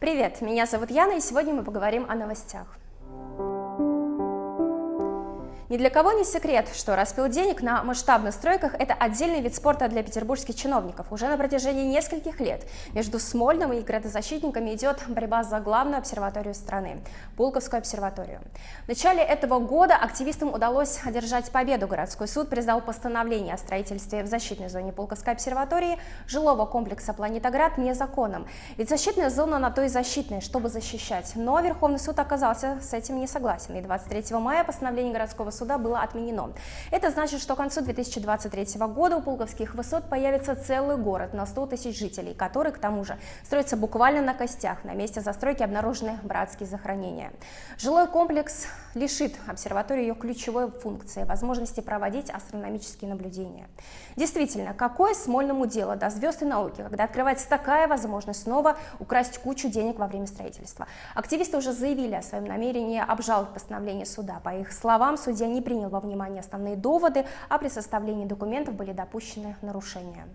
Привет, меня зовут Яна, и сегодня мы поговорим о новостях. Ни для кого не секрет, что распил денег на масштабных стройках – это отдельный вид спорта для петербургских чиновников. Уже на протяжении нескольких лет между Смольным и градозащитниками идет борьба за главную обсерваторию страны – Пулковскую обсерваторию. В начале этого года активистам удалось одержать победу. Городской суд признал постановление о строительстве в защитной зоне Пулковской обсерватории жилого комплекса «Планетоград» незаконным. Ведь защитная зона на то и защитная, чтобы защищать. Но Верховный суд оказался с этим не согласен. И 23 мая постановление городского суда суда было отменено. Это значит, что к концу 2023 года у Пулковских высот появится целый город на 100 тысяч жителей, который, к тому же, строится буквально на костях. На месте застройки обнаружены братские захоронения. Жилой комплекс лишит обсерваторию ее ключевой функции – возможности проводить астрономические наблюдения. Действительно, какое Смольному дело до звезд и науки, когда открывается такая возможность снова украсть кучу денег во время строительства? Активисты уже заявили о своем намерении обжаловать постановление суда. По их словам, судья не принял во внимание основные доводы, а при составлении документов были допущены нарушения.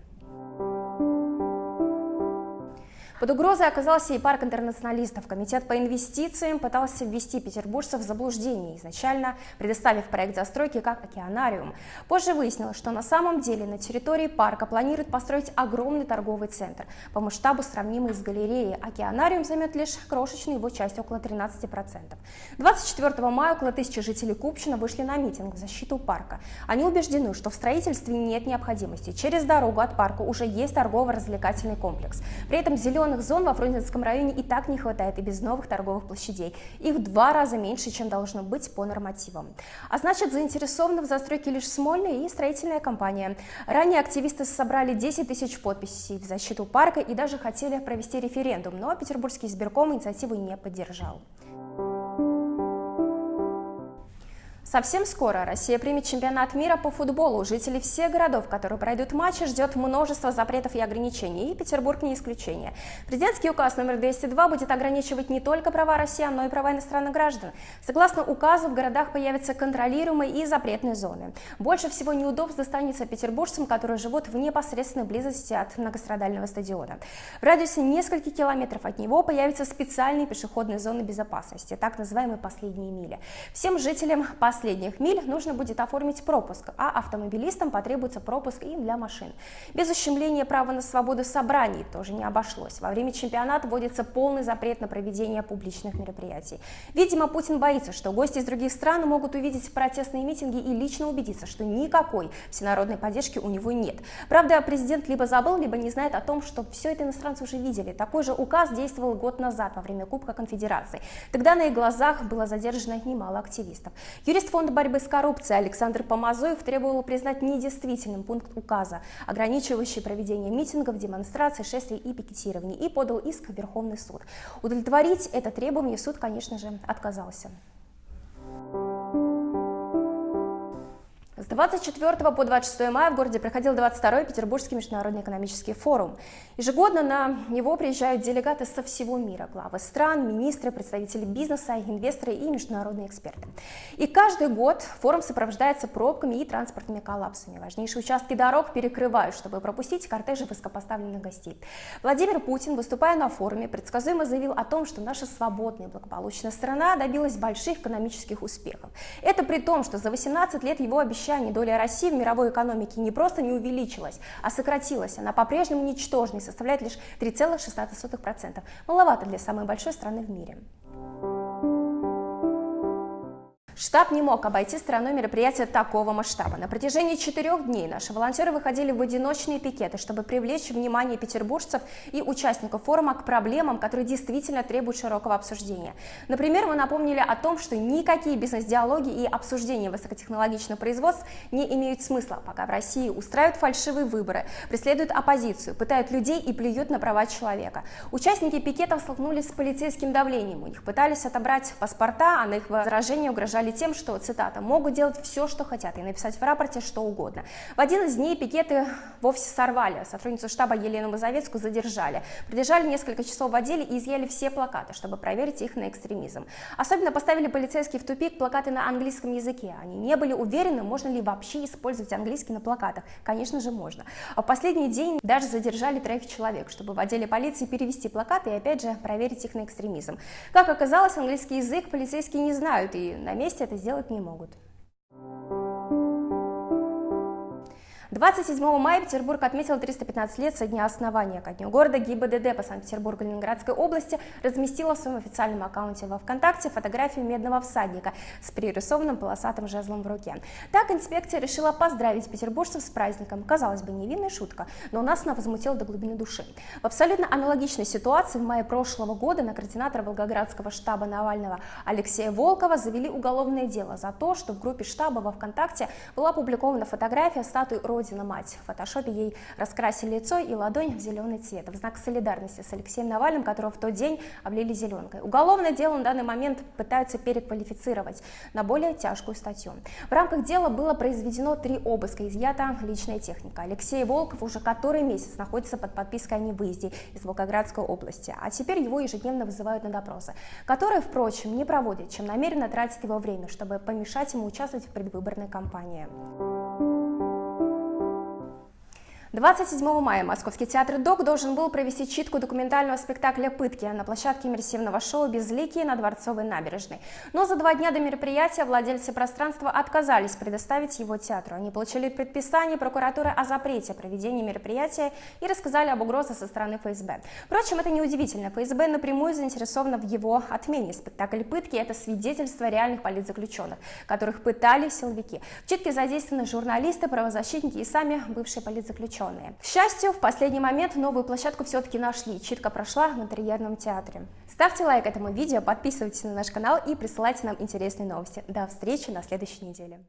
Под угрозой оказался и парк интернационалистов. Комитет по инвестициям пытался ввести петербуржцев в заблуждение, изначально предоставив проект застройки как океанариум. Позже выяснилось, что на самом деле на территории парка планируют построить огромный торговый центр, по масштабу сравнимый с галереей. Океанариум займет лишь крошечную его часть, около 13%. 24 мая около тысячи жителей Купчино вышли на митинг в защиту парка. Они убеждены, что в строительстве нет необходимости. Через дорогу от парка уже есть торгово-развлекательный комплекс. При этом зеленый зеленых зон во Фрунзенском районе и так не хватает и без новых торговых площадей. Их в два раза меньше, чем должно быть по нормативам. А значит, заинтересованы в застройке лишь Смольная и строительная компания. Ранее активисты собрали 10 тысяч подписей в защиту парка и даже хотели провести референдум, но Петербургский избирком инициативу не поддержал. Совсем скоро Россия примет чемпионат мира по футболу. Жителей всех городов, которые пройдут матчи, ждет множество запретов и ограничений, и Петербург не исключение. Президентский указ номер 202 будет ограничивать не только права россиян, но и права иностранных граждан. Согласно указу, в городах появятся контролируемые и запретные зоны. Больше всего неудобств достанется петербуржцам, которые живут в непосредственной близости от многострадального стадиона. В радиусе нескольких километров от него появятся специальные пешеходные зоны безопасности, так называемые последние мили. Всем жителям по последних миль нужно будет оформить пропуск, а автомобилистам потребуется пропуск им для машин. Без ущемления права на свободу собраний тоже не обошлось. Во время чемпионата вводится полный запрет на проведение публичных мероприятий. Видимо, Путин боится, что гости из других стран могут увидеть протестные митинги и лично убедиться, что никакой всенародной поддержки у него нет. Правда, президент либо забыл, либо не знает о том, что все это иностранцы уже видели. Такой же указ действовал год назад во время Кубка Конфедерации. Тогда на их глазах было задержано немало активистов. Юрист Юрист Фонда борьбы с коррупцией Александр Помазоев требовал признать недействительным пункт указа, ограничивающий проведение митингов, демонстраций, шествий и пикетирований, и подал иск в Верховный суд. Удовлетворить это требование суд, конечно же, отказался. С 24 по 26 мая в городе проходил 22-й Петербургский международный экономический форум. Ежегодно на него приезжают делегаты со всего мира, главы стран, министры, представители бизнеса, инвесторы и международные эксперты. И каждый год форум сопровождается пробками и транспортными коллапсами. Важнейшие участки дорог перекрывают, чтобы пропустить кортежи высокопоставленных гостей. Владимир Путин, выступая на форуме, предсказуемо заявил о том, что наша свободная и благополучная страна добилась больших экономических успехов. Это при том, что за 18 лет его обещали обещаний доля России в мировой экономике не просто не увеличилась, а сократилась. Она по-прежнему ничтожной, составляет лишь 3,16%. Маловато для самой большой страны в мире. Штаб не мог обойти стороной мероприятия такого масштаба. На протяжении четырех дней наши волонтеры выходили в одиночные пикеты, чтобы привлечь внимание петербуржцев и участников форума к проблемам, которые действительно требуют широкого обсуждения. Например, мы напомнили о том, что никакие бизнес-диалоги и обсуждения высокотехнологичных производств не имеют смысла, пока в России устраивают фальшивые выборы, преследуют оппозицию, пытают людей и плюют на права человека. Участники пикетов столкнулись с полицейским давлением. У них пытались отобрать паспорта, а на их возражения угрожали угрожали тем, что, цитата, «могут делать все, что хотят, и написать в рапорте что угодно». В один из дней пикеты вовсе сорвали. Сотрудницу штаба Елену Мазовецкую задержали. Придержали несколько часов в отделе и изъяли все плакаты, чтобы проверить их на экстремизм. Особенно поставили полицейские в тупик плакаты на английском языке. Они не были уверены, можно ли вообще использовать английский на плакатах. Конечно же, можно. А в последний день даже задержали троих человек, чтобы в отделе полиции перевести плакаты и опять же проверить их на экстремизм. Как оказалось, английский язык полицейские не знают и на месте это сделать не могут. 27 мая Петербург отметил 315 лет со дня основания. Ко дню города ГИБДД по Санкт-Петербургу и Ленинградской области разместила в своем официальном аккаунте во ВКонтакте фотографию медного всадника с пририсованным полосатым жезлом в руке. Так инспекция решила поздравить петербуржцев с праздником. Казалось бы, невинная шутка, но нас она возмутила до глубины души. В абсолютно аналогичной ситуации в мае прошлого года на координатора Волгоградского штаба Навального Алексея Волкова завели уголовное дело за то, что в группе штаба во ВКонтакте была опубликована фотография статуи Родина Мать. В фотошопе ей раскрасили лицо и ладонь в зеленый цвет, в знак солидарности с Алексеем Навальным, которого в тот день облили зеленкой. Уголовное дело на данный момент пытаются переквалифицировать на более тяжкую статью. В рамках дела было произведено три обыска, изъята личная техника. Алексей Волков уже который месяц находится под подпиской о невыезде из Волгоградской области, а теперь его ежедневно вызывают на допросы, которые, впрочем, не проводят, чем намеренно тратят его время, чтобы помешать ему участвовать в предвыборной кампании. 27 мая Московский театр ДОК должен был провести читку документального спектакля «Пытки» на площадке иммерсивного шоу «Безликие» на Дворцовой набережной. Но за два дня до мероприятия владельцы пространства отказались предоставить его театру. Они получили предписание прокуратуры о запрете проведения мероприятия и рассказали об угрозе со стороны ФСБ. Впрочем, это неудивительно. ФСБ напрямую заинтересована в его отмене. Спектакль «Пытки» — это свидетельство реальных политзаключенных, которых пытали силовики. В читке задействованы журналисты, правозащитники и сами бывшие политзаключенные заключенные. К счастью, в последний момент новую площадку все-таки нашли, читка прошла в интерьерном театре. Ставьте лайк этому видео, подписывайтесь на наш канал и присылайте нам интересные новости. До встречи на следующей неделе.